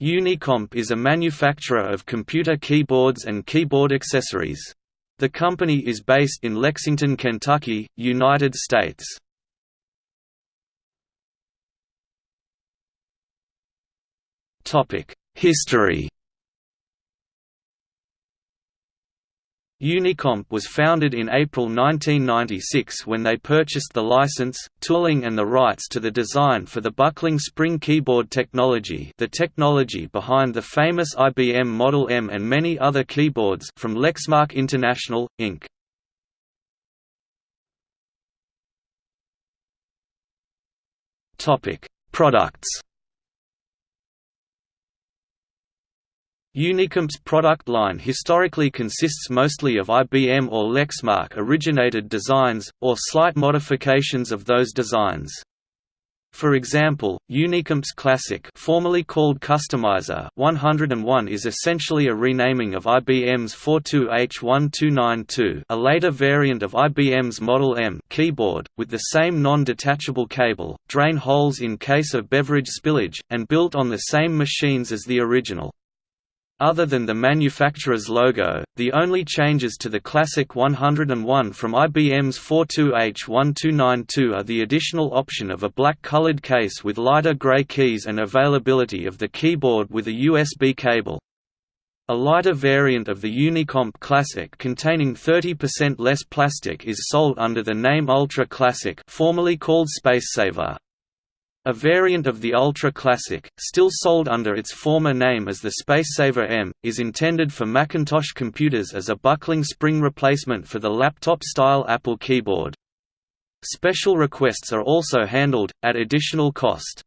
Unicomp is a manufacturer of computer keyboards and keyboard accessories. The company is based in Lexington, Kentucky, United States. History Unicomp was founded in April 1996 when they purchased the license, tooling and the rights to the design for the buckling spring keyboard technology the technology behind the famous IBM Model M and many other keyboards from Lexmark International, Inc. Products Unicomp's product line historically consists mostly of IBM or Lexmark-originated designs, or slight modifications of those designs. For example, Unicomp's Classic formerly called Customizer 101 is essentially a renaming of IBM's 42H1292 a later variant of IBM's Model M keyboard, with the same non-detachable cable, drain holes in case of beverage spillage, and built on the same machines as the original. Other than the manufacturer's logo, the only changes to the Classic 101 from IBM's 42H1292 are the additional option of a black-colored case with lighter gray keys and availability of the keyboard with a USB cable. A lighter variant of the Unicomp Classic containing 30% less plastic is sold under the name Ultra Classic formerly called Spacesaver. A variant of the Ultra Classic, still sold under its former name as the Spacesaver M, is intended for Macintosh computers as a buckling spring replacement for the laptop-style Apple keyboard. Special requests are also handled, at additional cost.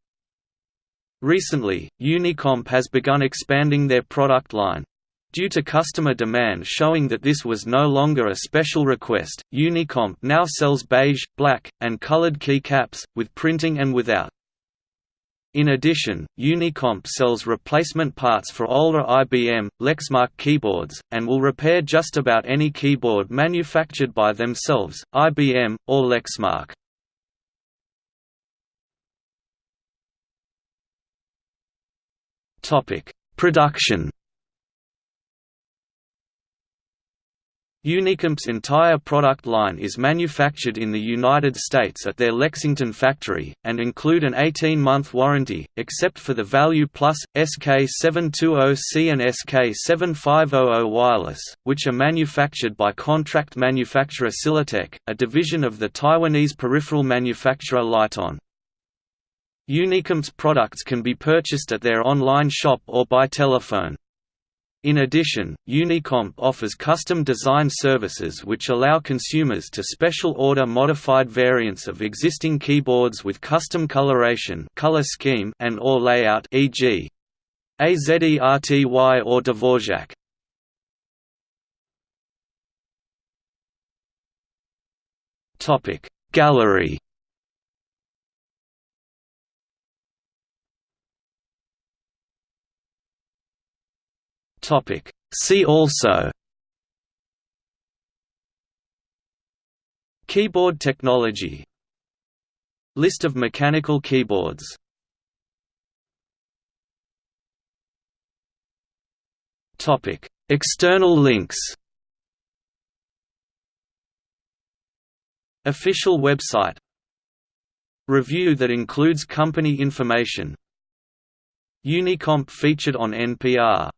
Recently, Unicomp has begun expanding their product line. Due to customer demand showing that this was no longer a special request, Unicomp now sells beige, black, and colored keycaps, with printing and without. In addition, Unicomp sells replacement parts for older IBM, Lexmark keyboards, and will repair just about any keyboard manufactured by themselves, IBM, or Lexmark. Production Unicomp's entire product line is manufactured in the United States at their Lexington factory, and include an 18-month warranty, except for the Value Plus, SK720C and SK7500 wireless, which are manufactured by contract manufacturer Silitek, a division of the Taiwanese peripheral manufacturer Lite-On. Unicomp's products can be purchased at their online shop or by telephone. In addition, Unicomp offers custom design services which allow consumers to special order modified variants of existing keyboards with custom coloration color scheme and or layout e.g. AZERTY or Dvorak. Gallery Topic. See also Keyboard technology List of mechanical keyboards Topic. External links Official website Review that includes company information Unicomp featured on NPR